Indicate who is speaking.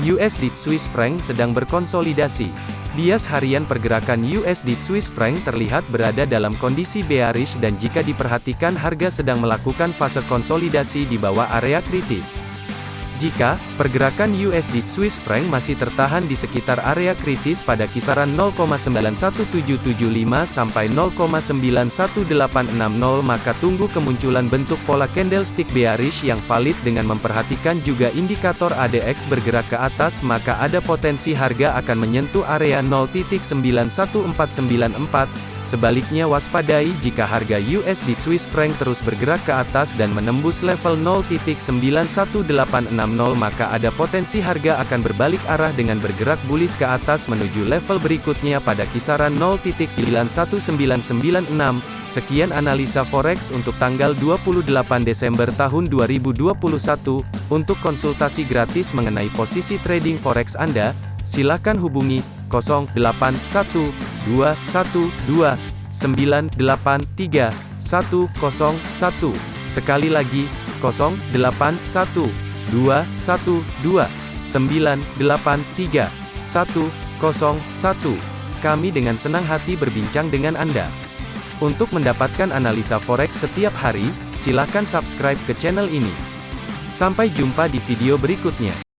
Speaker 1: USD Swiss franc sedang berkonsolidasi. Bias harian pergerakan USD Swiss franc terlihat berada dalam kondisi bearish dan jika diperhatikan harga sedang melakukan fase konsolidasi di bawah area kritis. Jika pergerakan USD Swiss franc masih tertahan di sekitar area kritis pada kisaran 0,91775 sampai 0,91860 maka tunggu kemunculan bentuk pola candlestick bearish yang valid dengan memperhatikan juga indikator ADX bergerak ke atas maka ada potensi harga akan menyentuh area 0.91494 Sebaliknya waspadai jika harga USD Swiss franc terus bergerak ke atas dan menembus level 0.91860 maka ada potensi harga akan berbalik arah dengan bergerak bullish ke atas menuju level berikutnya pada kisaran 0.91996. Sekian analisa forex untuk tanggal 28 Desember tahun 2021. Untuk konsultasi gratis mengenai posisi trading forex Anda, silakan hubungi 081212983101. Sekali lagi, 081212983101. Kami dengan senang hati berbincang dengan Anda. Untuk mendapatkan analisa forex setiap hari, silakan subscribe ke channel ini. Sampai jumpa di video berikutnya.